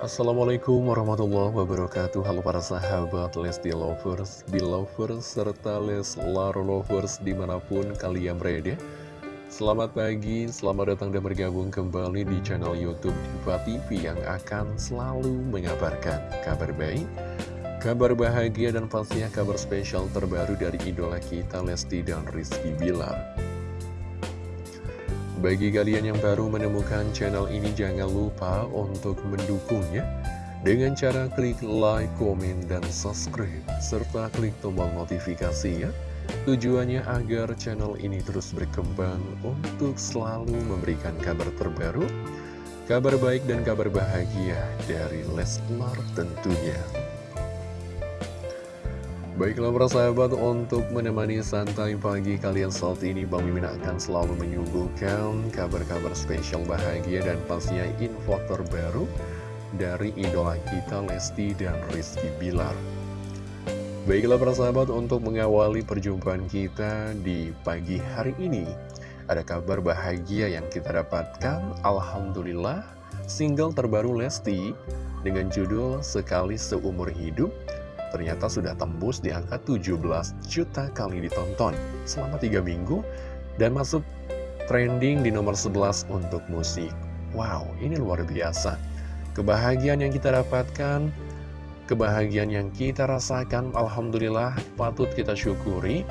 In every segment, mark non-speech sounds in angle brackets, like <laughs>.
Assalamualaikum warahmatullahi wabarakatuh. Halo para sahabat Lesti Lovers, Belovers, serta Leslar Lovers di mana pun kalian berada. Selamat pagi, selamat datang dan bergabung kembali di channel Youtube Diva TV yang akan selalu mengabarkan kabar baik Kabar bahagia dan pastinya kabar spesial terbaru dari idola kita Lesti dan Rizky Bilar bagi kalian yang baru menemukan channel ini jangan lupa untuk mendukungnya dengan cara klik like, komen, dan subscribe serta klik tombol notifikasi ya. Tujuannya agar channel ini terus berkembang untuk selalu memberikan kabar terbaru, kabar baik dan kabar bahagia dari Leslar tentunya. Baiklah para sahabat, untuk menemani santai pagi kalian saat ini Bang Mimin akan selalu menyuguhkan kabar-kabar spesial bahagia dan pastinya info terbaru dari idola kita Lesti dan Rizky Bilar. Baiklah para sahabat, untuk mengawali perjumpaan kita di pagi hari ini, ada kabar bahagia yang kita dapatkan, Alhamdulillah, single terbaru Lesti dengan judul Sekali Seumur Hidup ternyata sudah tembus di angka 17 juta kali ditonton selama 3 minggu dan masuk trending di nomor 11 untuk musik. Wow, ini luar biasa. Kebahagiaan yang kita dapatkan, kebahagiaan yang kita rasakan, Alhamdulillah patut kita syukuri.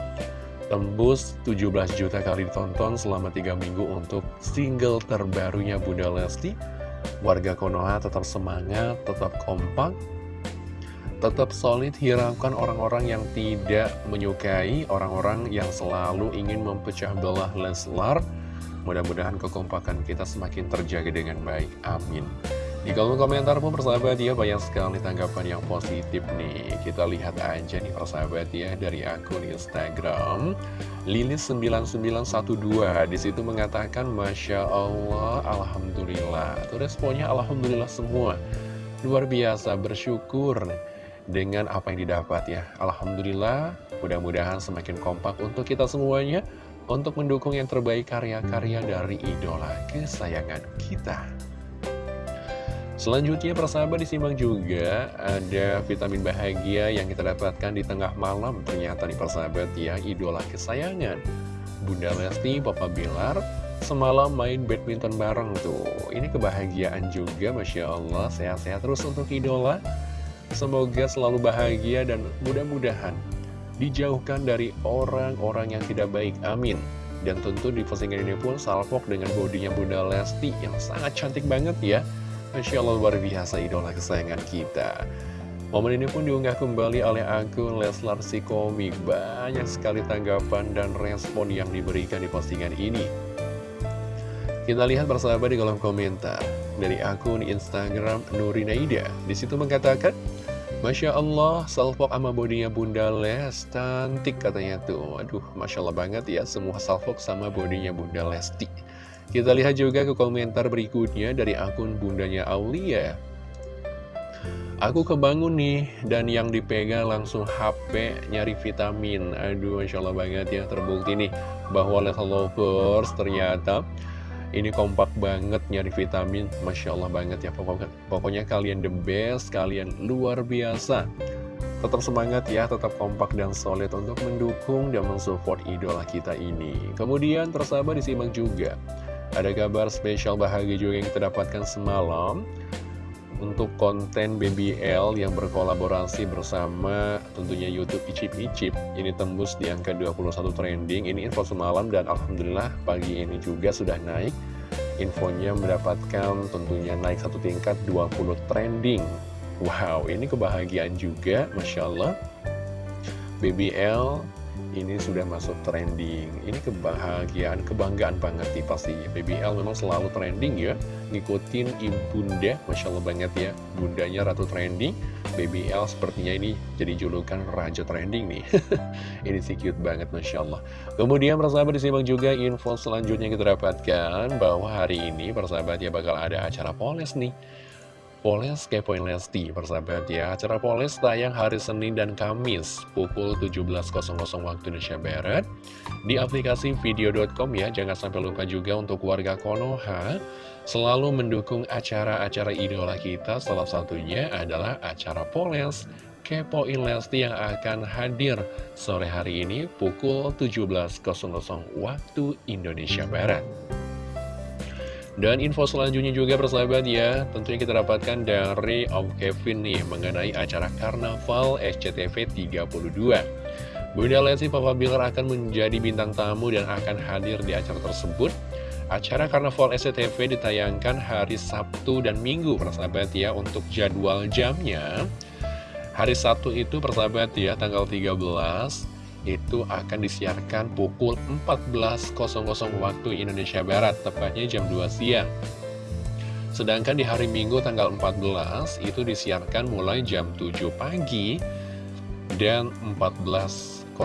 Tembus 17 juta kali ditonton selama 3 minggu untuk single terbarunya Bunda Lesti. Warga Konoha tetap semangat, tetap kompak, tetap solid hiraukan orang-orang yang tidak menyukai, orang-orang yang selalu ingin mempecah belah Leslar. Mudah-mudahan kekompakan kita semakin terjaga dengan baik. Amin. Di kolom komentar pun persahabat ya banyak sekali tanggapan yang positif nih. Kita lihat aja nih persahabat ya dari akun Instagram Lilis9912 di situ mengatakan Masya Allah Alhamdulillah. Itu responnya Alhamdulillah semua. Luar biasa bersyukur dengan apa yang didapat ya. Alhamdulillah, mudah-mudahan semakin kompak untuk kita semuanya untuk mendukung yang terbaik karya-karya dari idola kesayangan kita. Selanjutnya persahabat disimak juga ada vitamin bahagia yang kita dapatkan di tengah malam. Ternyata nih persahabat ya idola kesayangan. Bunda Lesti, Papa Bilar semalam main badminton bareng tuh. Ini kebahagiaan juga Masya Allah. Sehat-sehat terus untuk idola Semoga selalu bahagia dan mudah-mudahan dijauhkan dari orang-orang yang tidak baik. Amin. Dan tentu di postingan ini pun salpok dengan bodinya Bunda Lesti yang sangat cantik banget ya. Masya Allah luar biasa idola kesayangan kita. Momen ini pun diunggah kembali oleh akun Leslar si komik. Banyak sekali tanggapan dan respon yang diberikan di postingan ini. Kita lihat bersama di kolom komentar dari akun Instagram Nurinaida. Di situ mengatakan, Masya Allah, salfok sama bodinya Bunda Les, cantik katanya tuh. Aduh, Masya Allah banget ya, semua salfok sama bodinya Bunda Lesti. Kita lihat juga ke komentar berikutnya dari akun Bundanya Aulia. Aku kebangun nih, dan yang dipegang langsung HP nyari vitamin. Aduh, Masya Allah banget ya, terbukti nih, bahwa Les Lovers ternyata ini kompak banget nyari vitamin, Masya Allah banget ya pokoknya, pokoknya kalian the best, kalian luar biasa. Tetap semangat ya, tetap kompak dan solid untuk mendukung dan mensupport idola kita ini. Kemudian tersabar disimak juga. Ada kabar spesial bahagia juga yang kita dapatkan semalam untuk konten BBL yang berkolaborasi bersama tentunya Youtube Icip Icip. Ini tembus di angka 21 trending. Ini info semalam dan Alhamdulillah pagi ini juga sudah naik. Infonya mendapatkan tentunya naik satu tingkat 20 trending. Wow ini kebahagiaan juga Masya Allah. BBL ini sudah masuk trending. Ini kebahagiaan, kebanggaan banget nih pasti. BBL memang selalu trending ya. Ngikutin ibunda, Masya Allah banget ya. Bundanya Ratu Trending. BBL sepertinya ini jadi julukan Raja Trending nih. <laughs> Ini sih cute banget Masya Allah. Kemudian persahabat disimak juga info selanjutnya kita dapatkan Bahwa hari ini persahabat ya bakal ada acara poles nih Poles Kepoin Lesti, persahabat ya. Acara Poles tayang hari Senin dan Kamis pukul 17.00 waktu Indonesia Barat di aplikasi video.com ya. Jangan sampai lupa juga untuk warga Konoha selalu mendukung acara-acara idola kita. Salah satunya adalah acara Poles Kepoin Lesti yang akan hadir sore hari ini pukul 17.00 waktu Indonesia Barat. Dan info selanjutnya juga persahabat ya, tentunya kita dapatkan dari Om Kevin nih mengenai acara Karnaval SCTV 32. Bunda Lesti Papa Bilar akan menjadi bintang tamu dan akan hadir di acara tersebut. Acara Karnaval SCTV ditayangkan hari Sabtu dan Minggu persahabat ya untuk jadwal jamnya. Hari Sabtu itu persahabat ya tanggal 13 itu akan disiarkan pukul 14.00 waktu Indonesia Barat, tepatnya jam 2 siang. Sedangkan di hari Minggu tanggal 14 itu disiarkan mulai jam 7 pagi dan 14.00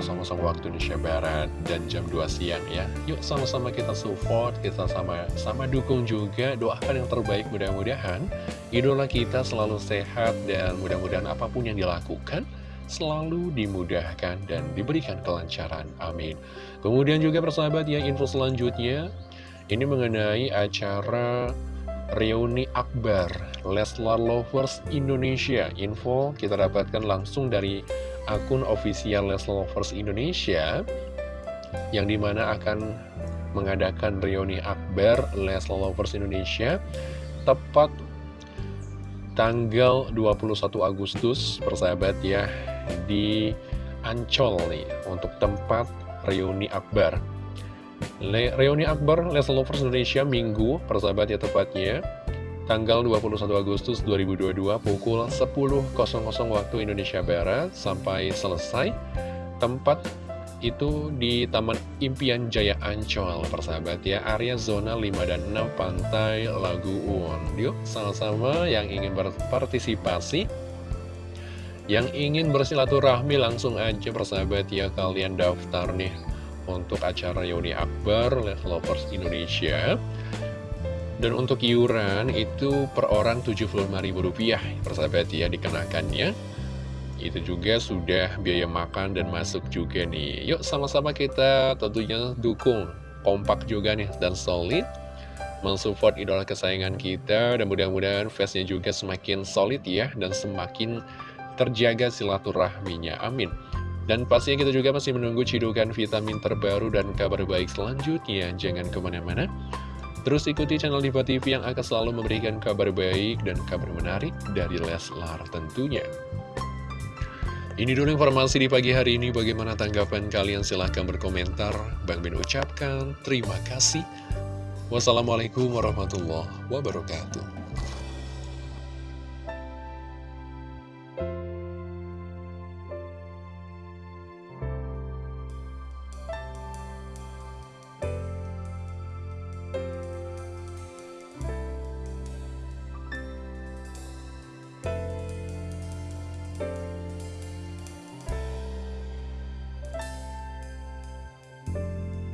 waktu Indonesia Barat dan jam 2 siang ya. Yuk sama-sama kita support, kita sama-sama dukung juga, doakan yang terbaik mudah-mudahan idola kita selalu sehat dan mudah-mudahan apa pun yang dilakukan selalu dimudahkan dan diberikan kelancaran. Amin. Kemudian juga persahabat ya, info selanjutnya, ini mengenai acara reuni akbar Leslar Lovers Indonesia. Info kita dapatkan langsung dari akun official Leslar Lovers Indonesia, yang di mana akan mengadakan reuni akbar Leslar Lovers Indonesia, tepat tanggal 21 Agustus, persahabat ya, di Ancol nih untuk tempat reuni akbar. Le reuni akbar Leslie Lovers Indonesia Minggu persahabat ya tepatnya tanggal 21 Agustus 2022 pukul 10.00 waktu Indonesia Barat sampai selesai tempat itu di Taman Impian Jaya Ancol persahabat ya area zona 5 dan 6 Pantai Laguun yuk sama-sama yang ingin berpartisipasi yang ingin bersilaturahmi langsung aja persahabat ya kalian daftar nih untuk acara Yoni Akbar Lovers Indonesia. Dan untuk iuran itu per orang Rp75.000 persahabat ya dikenakannya. Itu juga sudah biaya makan dan masuk juga nih. Yuk sama-sama kita tentunya dukung kompak juga nih dan solid. Mensupport idola kesayangan kita dan mudah-mudahan fansnya juga semakin solid ya dan semakin terjaga silaturahminya. Amin. Dan pastinya kita juga masih menunggu cidukan vitamin terbaru dan kabar baik selanjutnya. Jangan ke mana-mana. Terus ikuti channel Diva TV yang akan selalu memberikan kabar baik dan kabar menarik dari Leslar tentunya. Ini dulu informasi di pagi hari ini. Bagaimana tanggapan kalian? Silahkan berkomentar. Bang Ben ucapkan terima kasih. Wassalamualaikum warahmatullahi wabarakatuh.